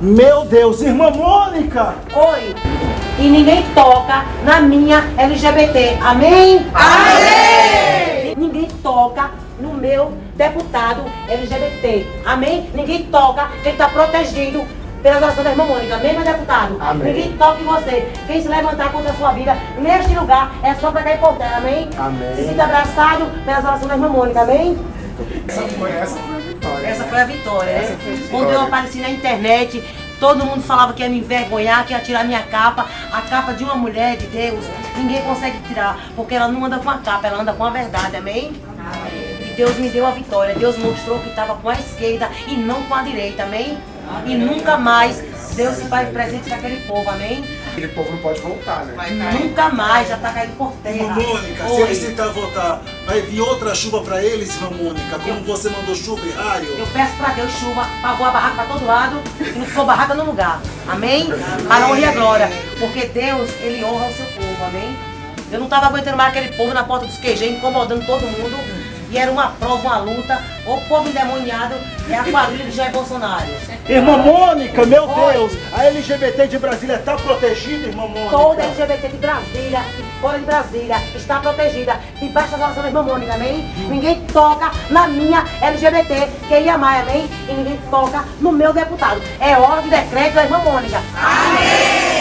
Meu Deus, irmã Mônica! Oi. E ninguém toca na minha LGBT. Amém? Amém! Ninguém toca no meu deputado LGBT. Amém? Ninguém toca, ele está protegido pelas orações da irmã Mônica. Amém, meu deputado? Amém. Ninguém toca em você. Quem se levantar contra a sua vida, neste lugar, é só para cair por terra. Amém? Amém. Se sinta abraçado pelas orações da irmã Mônica. Amém? Essa foi, essa foi a vitória. Essa foi a vitória, né? foi vitória. Quando eu apareci na internet, todo mundo falava que ia me envergonhar, que ia tirar minha capa. A capa de uma mulher de Deus, ninguém consegue tirar, porque ela não anda com a capa, ela anda com a verdade, amém? E Deus me deu a vitória. Deus mostrou que estava com a esquerda e não com a direita, amém? E nunca mais Deus se faz presente naquele povo, amém? Aquele povo não pode voltar, né? Nunca mais, já está caindo por terra. Mônica, se eles tentar voltar, vai vir outra chuva pra eles, irmã Mônica, como você mandou chuva e raio. Eu peço pra Deus chuva, pra voar a barraca pra todo lado, e não ficou barraca no lugar. Amém? Para a honra e a glória. Porque Deus, Ele honra o seu povo. Amém? Eu não tava aguentando mais aquele povo na porta dos queijinhos, incomodando todo mundo. E era uma prova, uma luta. O povo endemoniado é a quadrilha de Jair Bolsonaro. Irmã Mônica, meu Oi. Deus, a LGBT de Brasília está protegida, irmã Mônica? Toda LGBT de Brasília e fora de Brasília está protegida debaixo das orações da irmã Mônica, amém? Ninguém toca na minha LGBT, quem ia mais, amém? E ninguém toca no meu deputado. É hora de decreto da irmã Mônica.